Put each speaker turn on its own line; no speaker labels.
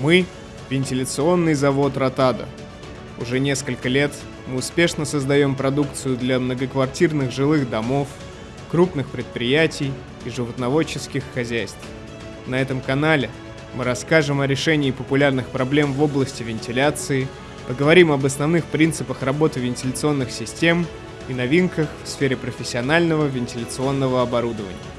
Мы – вентиляционный завод «Ротада». Уже несколько лет мы успешно создаем продукцию для многоквартирных жилых домов, крупных предприятий и животноводческих хозяйств. На этом канале мы расскажем о решении популярных проблем в области вентиляции, поговорим об основных принципах работы вентиляционных систем и новинках в сфере профессионального вентиляционного оборудования.